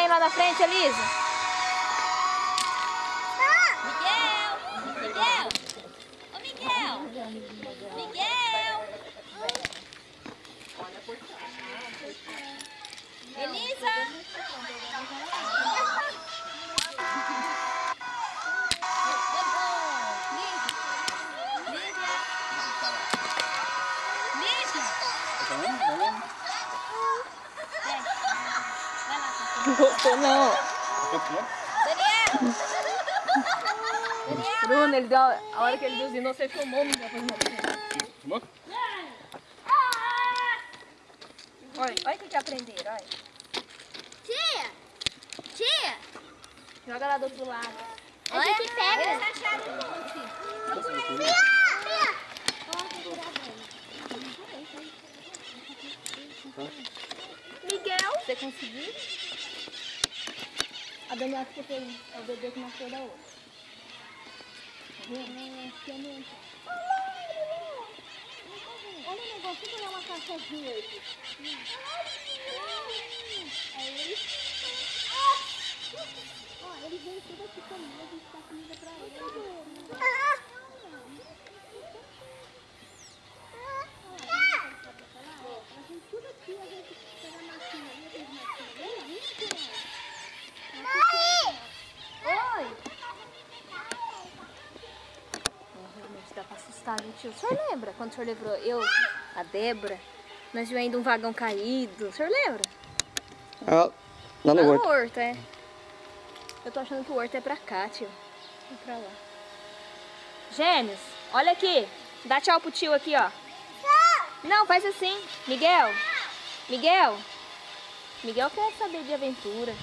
trem lá na frente, Elisa. Ele deu, a hora que ele buzinou, você filmou, mal. Filmou? Olha, olha o que que aprenderam, olha. Tia! Tia! Joga lá do outro lado. A gente pega. Tia! Miguel. Você conseguiu? A Daniela ficou feliz. É o bebê que nasceu da outra. Olha o negócio, vou uma caixa verde. Aí, ó, ele vem tudo aqui comigo, a gente dá comida pra ele. A gente tudo aqui, a gente pega a massinha ali, aqueles massinhas bem limpas, Oi! Realmente dá pra gente. O senhor lembra quando o senhor levou eu, a Débora, nós viemos ainda um vagão caído? O senhor lembra? Ah, lá no Lá horto. horto, é. Eu tô achando que o horto é pra cá, tio. Vem pra lá. Gêmeos, olha aqui. Dá tchau pro tio aqui, ó. Não, faz assim. Miguel. Miguel. Miguel quer saber de aventura.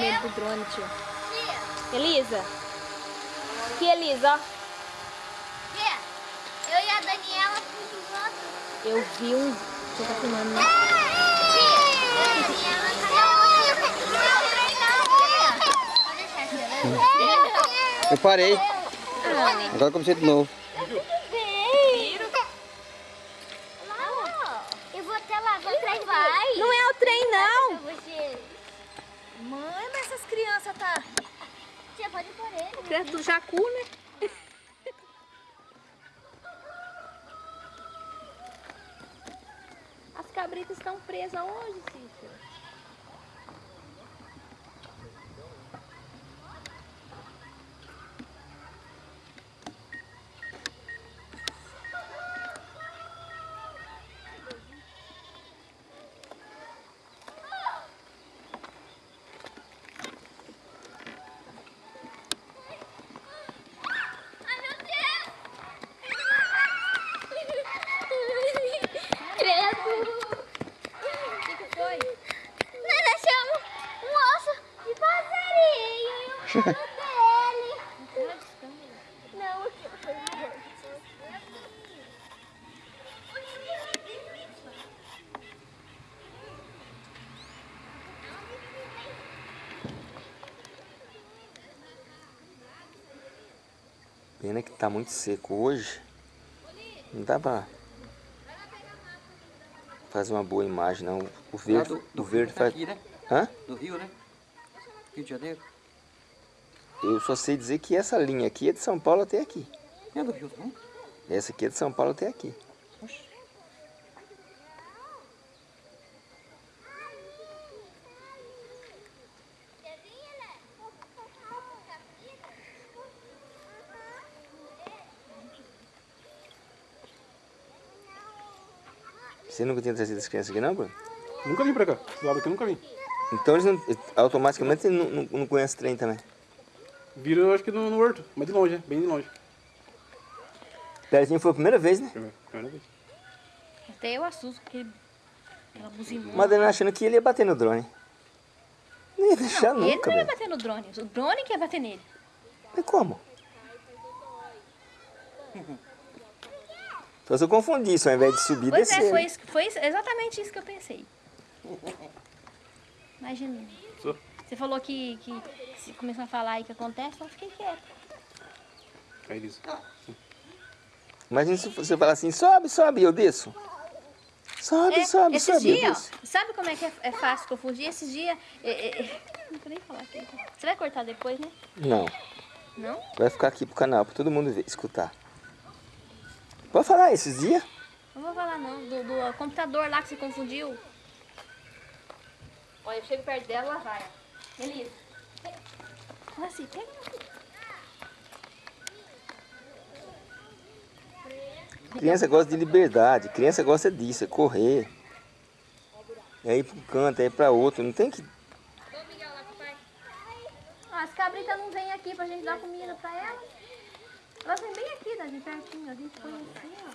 Medo do drone, tio. Elisa. Que Elisa, ó. Tia! Eu e a Daniela fomos juntos. Eu vi um. Você tá filmando, né? Eu parei. Agora comecei de novo. Eu vou até lá, vou trem vai. Não é o trem, não. Você... Crianças tá... Tia, pode pôr ele. Perto do jacu, né? As cabritas estão presas onde, Cícero? Ai, meu Deus! Credo! O que que foi? Nós achamos um osso de passarinho e um rabo dele. Não, aqui foi morto. Pena que tá muito seco hoje. Não dá pra fazer uma boa imagem, não. O verde, do, do o verde tá faz... aqui, né? Hã? Do Rio, né? Rio de Janeiro. Eu só sei dizer que essa linha aqui é de São Paulo até aqui. É do Rio, não? Essa aqui é de São Paulo até aqui. Você nunca tinha trazido as crianças aqui não, Bruno? Nunca vim pra cá. Esse lado aqui eu nunca vim. Então eles não, automaticamente não, não, não conhecem trem também. Viram, eu acho que no, no horto. Mas de longe, né? Bem de longe. Perezinho foi a primeira vez, né? Primeira, primeira vez. Até eu assusto, porque aquela buzina. Madalena achando que ele ia bater no drone. Não ia deixar Ele nunca, não ia velho. bater no drone. O drone que ia bater nele. Mas como? Só se eu confundir isso, ao invés de subir, Pois descer. é, foi, isso- foi isso- exatamente isso que eu pensei. Imagina. Você falou que, que se começar a falar aí que acontece, então eu fiquei quieta. Aí, Elisa. Imagina se você falar assim, sobe, sobe, e eu desço. Sobe, É, sobe, esses sobe, desço. ó, sabe como é que é, é fácil confundir? Esses dias. é, é, é, não vou nem falar aqui. Você vai cortar depois, né? Não, Não? vai ficar aqui pro canal, pra todo mundo ver, escutar. Pode falar esses dias? Não vou falar não. Do, do computador lá que você confundiu. Olha, eu chego perto dela, ela vai. Elisa. Fala assim, pega. Criança gosta de liberdade, criança gosta disso, é correr. É ir pra um canto, é ir pra outro, não tem que... Ah, as cabritas não vêm aqui pra gente dar comida pra elas. Elas vêm bem aqui, daqui pertinho. A gente põe assim, ó.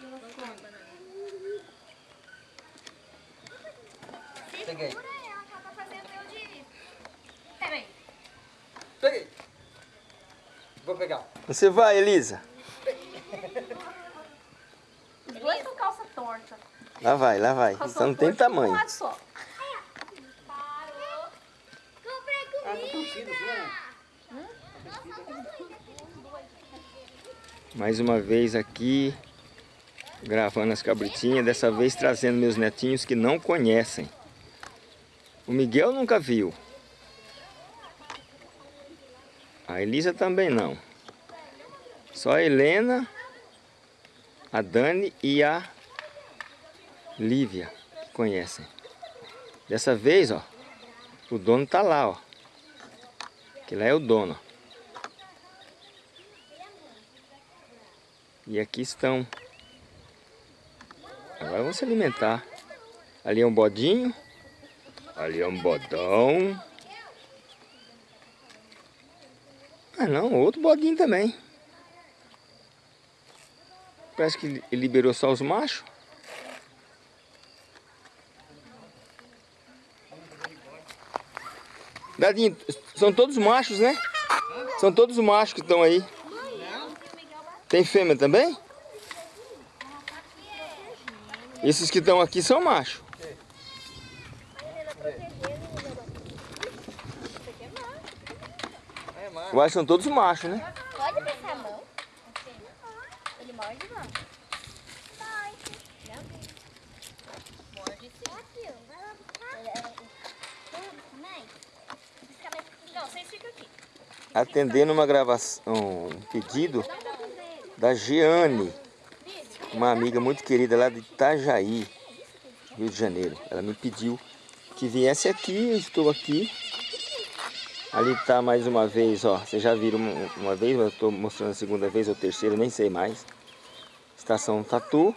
e elas comem. Peguei. Peraí. Peguei. Vou pegar. Você vai, Elisa? Os dois com calça torta. Lá vai, lá vai. Calça Só não tem de um tamanho. lado só. Ah, não torcido, Mais uma vez aqui, gravando as cabritinhas, dessa vez trazendo meus netinhos que não conhecem. O Miguel nunca viu. A Elisa também não. Só a Helena, a Dani e a Lívia que conhecem. Dessa vez, ó, o dono tá lá, ó. Que lá é o dono. E aqui estão. Agora vão se alimentar. Ali é um bodinho. Ali é um bodão. Ah não, outro bodinho também. Parece que liberou só os machos. Dadinho, são todos machos, né? São todos machos que estão aí. Tem fêmea também? Esses que estão aqui são machos. Eu acho que são todos machos, né? Pode passar a mão? Ele morde, não? Morde sim. Não, vocês ficam aqui. Atendendo uma gravação, um pedido da Jeane, uma amiga muito querida lá de Itajaí, Rio de Janeiro. Ela me pediu que viesse aqui, eu estou aqui. Ali está mais uma vez, ó. Vocês já viram uma, uma vez, mas eu estou mostrando a segunda vez ou terceira, nem sei mais. Estação Tatu.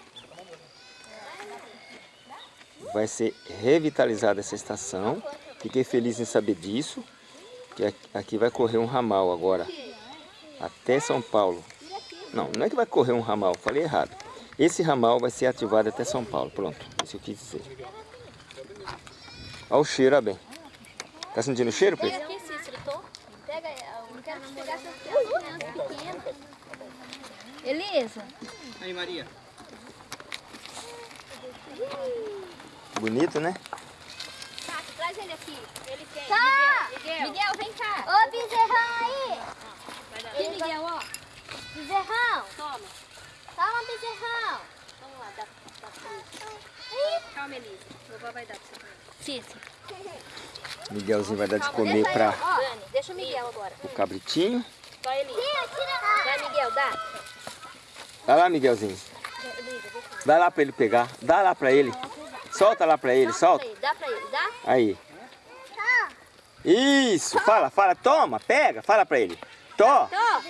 Vai ser revitalizada essa estação. Fiquei feliz em saber disso. Que aqui vai correr um ramal agora. Até São Paulo. Não, não é que vai correr um ramal, falei errado. Esse ramal vai ser ativado até São Paulo. Pronto, isso eu quis dizer. Olha o cheiro, ó bem. Tá sentindo o cheiro, Pedro? aqui, Cícero, tô. Pega, eu quero pegar essas crianças pequenas. Elisa. Aí, Maria. Bonito, né? Traz ele aqui. Ele quem? Tá! Miguel. Miguel, vem cá. Ô, bezerrão aí! Aqui, Miguel, ó. Bezerrão! Toma. Toma, bezerrão! Vamos lá, dá, dá pra. Calma, Elisa. Vovó vai dar pra você comer. Cícero. Miguelzinho vai dar de comer para Dani, deixa o Miguel agora. o cabritinho. Vai, Elisa. Vai, Miguel, dá. Vai lá, Miguelzinho. Vai lá para ele pegar. Dá lá para ele. Solta lá para ele, solta. Dá pra ele, dá? Aí. Isso, fala, fala, toma, pega, fala pra ele. Tó, Tó,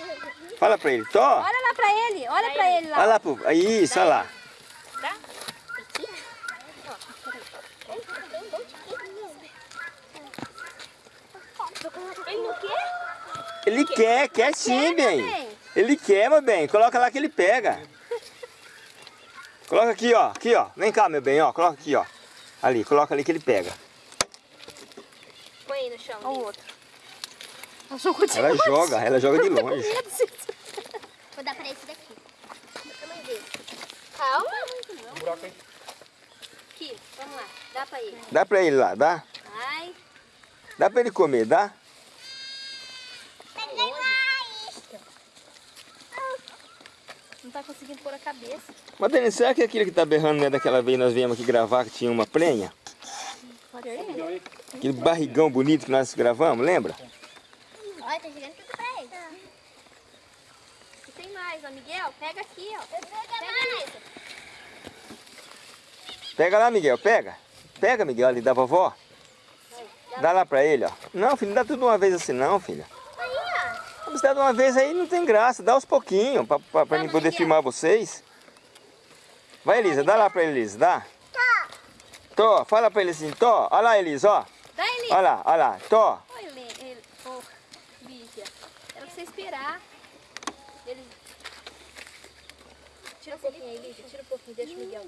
fala pra ele, tó. olha lá pra ele. Olha pra ele lá. Olha lá, pro... isso, olha lá. Dá? Ele não quer? Ele quer, quer sim, bem. bem. Ele quer, meu bem. Coloca lá que ele pega. Coloca aqui, ó. Aqui, ó. Vem cá, meu bem, ó. Coloca aqui, ó. Ali, coloca ali que ele pega. Põe aí no chão. Olha o outro. Ela joga, ela joga de longe. Vou dar pra esse daqui. Tamanho dele. Calma. buraco aí. Aqui, vamos lá. Dá pra ele. Dá pra ele lá, dá? Vai. Dá pra ele comer, dá? Não tá conseguindo pôr a cabeça. Mas Denise, será que aquele que tá berrando não é daquela vez nós viemos aqui gravar que tinha uma prenha? Pode ser. Aquele barrigão bonito que nós gravamos, lembra? Tá chegando tudo pra ele. E tem mais, ó. Miguel, pega aqui, ó. Pega isso. Pega lá, Miguel, pega. Pega, Miguel, ali da vovó. Dá lá pra ele, ó. Não, filho, não dá tudo de uma vez assim não, filha. Aí, ó. Se dá de uma vez aí não tem graça, dá aos pouquinhos pra, pra, pra mim poder filmar vocês. Vai, Elisa, dá lá pra ele, Elisa, dá. Tô, fala pra ele assim, Tô, olha lá, Elisa, ó. Dá ele. Olha lá, olha lá, Tô. Oi, ele, ele, ô, Bíblia. Era Ele... Tira um pouquinho aí, Lígia. Tira um pouquinho, deixa o Miguel.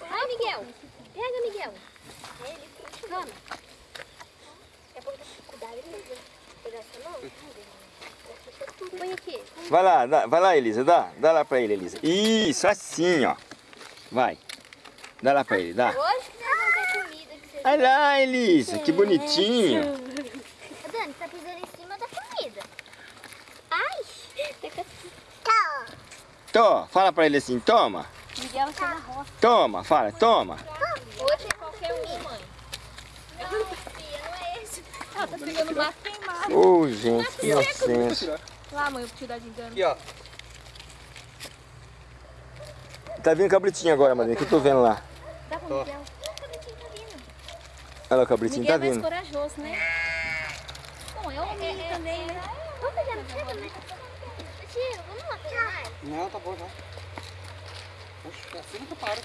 Vai, Miguel. Pega, Miguel. Toma. Põe aqui. Vai lá, dá, vai lá, Elisa, dá. Dá lá pra ele, Elisa. Isso, assim, ó. Vai. Dá lá pra ele, dá. Hoje que nós vamos ter comida. Que você... Olha lá, Elisa, que bonitinho. Ô, Dani, tá pisando em cima da comida. Ai. Tá. Tô, fala pra ele assim, toma. Miguel vai ser na roça. Toma, fala, toma. Hoje é qualquer um, mãe. Não, filha, não é esse. Ela tá pegando mato queimado. Ô, gente, que inocência. Lá, mãe, eu vou te dar de engano. Aqui, ó. Tá vindo cabritinho agora, madrinha, que eu tô vendo lá. Dá pro Miguel. Olha lá o cabritinho, Miguel tá é mais vindo. corajoso, né? Bom, é homem também, né? Vamos pegar no Não, tá bom já. Oxe, assim que eu paro.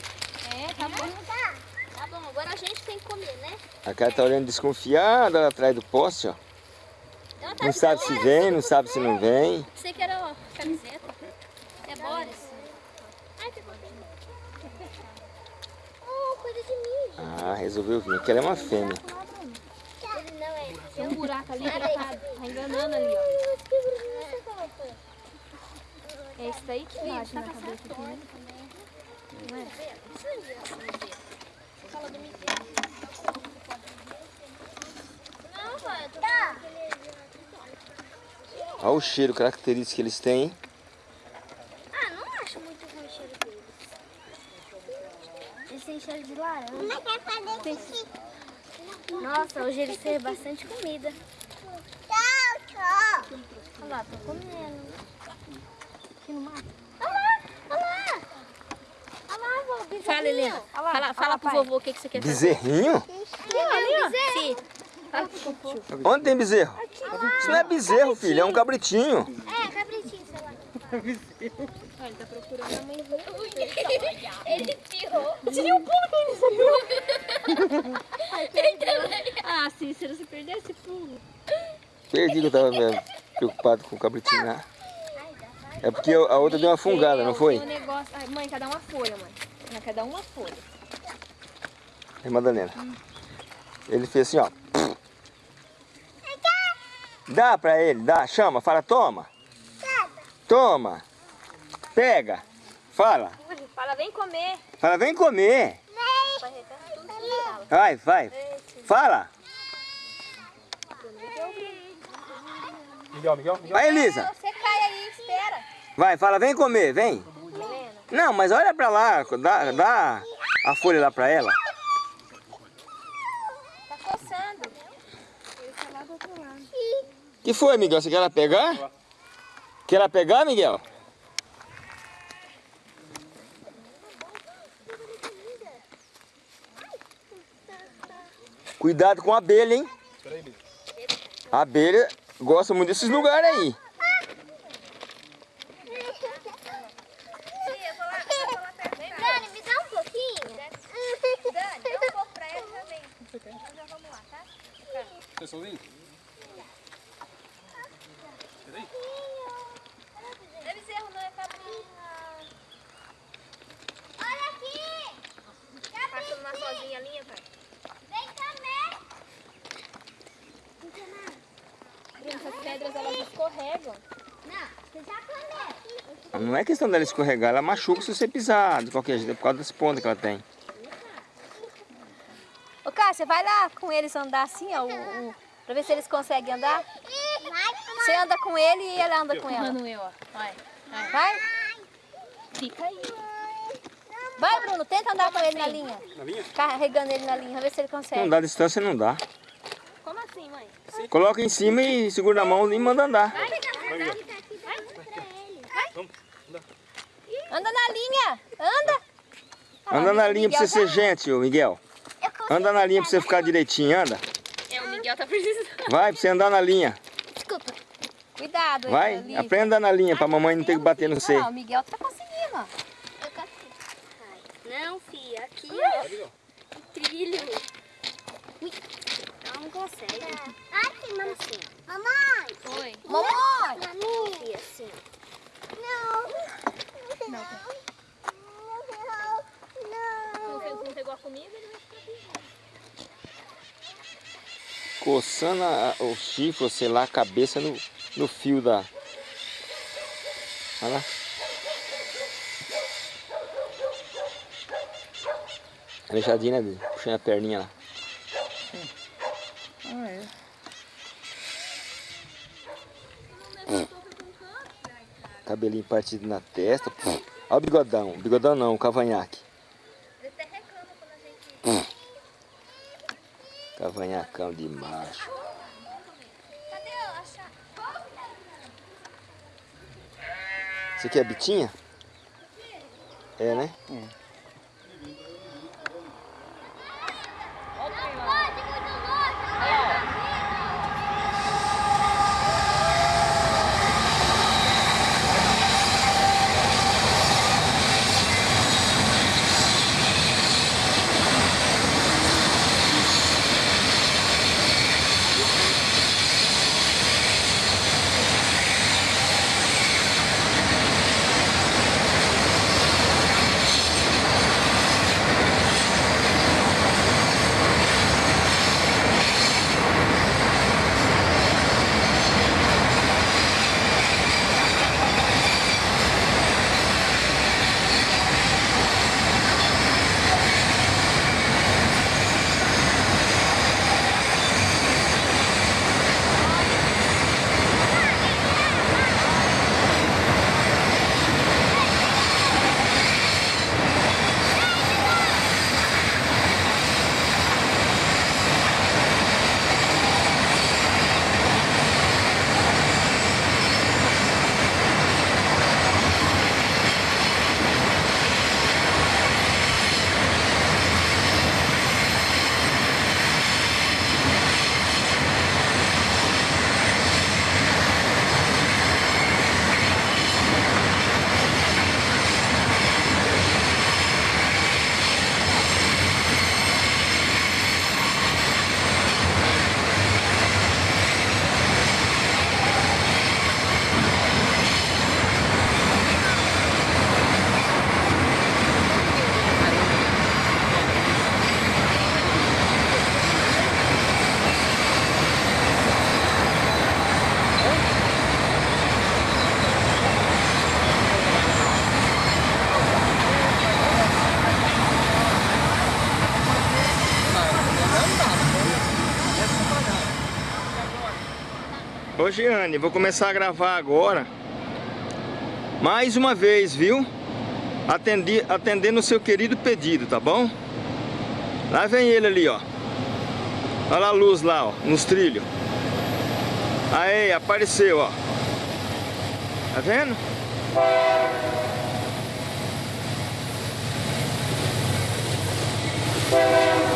É, tá bom. Tá. Tá bom, agora a gente tem que comer, né? A cara tá olhando desconfiada lá atrás do poste, ó. Ela tá Não sabe se vem, não sabe se não vem. Pensei que era ó, camiseta. É Boris. Ai, pegou. Oh, coisa de mim. Ah, resolveu vir. Aquela é uma fêmea. Ele não é. Tem um buraco ali tá, tá enganando ali, ó. É esse daí que bate na cabeça aqui, né? Não é? Não, pai, eu tô tá. Olha o cheiro característico que eles têm. hein? Ah, não acho muito ruim o cheiro deles. Eles têm cheiro de laranja. Nossa, hoje eles têm bastante comida. Tchau, tchau. Olha lá, tô comendo. Aqui no mato. Olha lá, olha lá. Olha lá, vó, bezerrinho. Fala, Helena. Fala, fala pro vovô o que, que você quer fazer. Bezerrinho? Ali, ó, ali, ó. Sim. Fala pro vovô. Onde tem bezerro? Isso não é bezerro, filho, é um cabritinho. É, cabritinho, sei lá. Olha, ele tá procurando a mãezinha. Ele pirou. Tirei um pulo dele, sabia? Ah, Cícero, se perder esse pulo. Perdi que eu tava eh, preocupado com o cabritinho lá. É porque a outra deu uma fungada, não foi? Um negócio... Ai, mãe, quer dar uma folha, mãe. Dar uma folha. É Madalena. Ele fez assim, ó. Dá pra ele, dá, chama, fala, toma. Toma. Pega. Fala. Fala, vem comer. Fala, vem comer. Vai, vai. Fala. Miguel, Miguel, Miguel. Vai, Elisa. Você cai aí, espera. Vai, fala, vem comer, vem. Não, mas olha pra lá, dá, dá a folha lá pra ela. Tá coçando. que foi, Miguel? Você quer ela pegar? Quer ela pegar, Miguel? Cuidado com a abelha, hein? A abelha gosta muito desses lugares aí. Dani, me dá um pouquinho. Dani, dá um pouco pra ela já vem. Então já vamos lá, tá? Você sozinho? Deve ser bezerro, não é cabrinha. Olha aqui! Passando lá sozinha a linha, pai. Vem também! Essas pedras elas escorregam. Não, você já comeu. Não é questão dela escorregar, ela machuca se você pisar de qualquer jeito, é por causa das pontas que ela tem. Ô, Cássia, vai lá com eles andar assim, ó, o, o, pra ver se eles conseguem andar. Você anda com ele e ele anda com ela. Manuel, ó. Vai. Vai? Fica aí. Vai, Bruno, tenta andar com ele na linha. Na linha? Carregando ele na linha, ver se ele Não consegue. dá distância, não dá. Como assim, mãe? Coloca em cima e segura na mão e manda andar. Anda na linha, anda. Anda na linha pra você ser gente, ô Miguel. Anda na linha pra você ficar direitinho, anda. É, o Miguel tá precisando. Vai pra você andar na linha. Desculpa. Cuidado, Vai, Olivia. aprenda a andar na linha pra mamãe não ter que bater no você. Ó, o Miguel tá conseguindo, ó. Não, filha, aqui, ó. Trilho. Ui, ela não consegue. Aqui, mamãe. Assim. Mamãe! Oi. Mamãe! Mamãe! assim. Não. Não. Não, fez- não pegou a comida, ele vai ficar aqui. Coçando a- o chifre, sei lá, a cabeça no, no fio da... Olha lá. Aleijadinha, né? Puxando a perninha lá. Cabelinho partido na testa. Olha o bigodão. Bigodão não, o cavanhaque. Ele até reclama quando a gente... Cavanhacão de macho. Cadê a chave? Isso aqui é bitinha? É, né? Pode, Hoje Giane, vou começar a gravar agora Mais uma vez, viu? Atendi, atendendo o seu querido pedido, tá bom? Lá vem ele ali, ó Olha a luz lá, ó, nos trilhos Aí, apareceu, ó Tá vendo? Música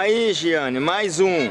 Aí, Giane, mais um.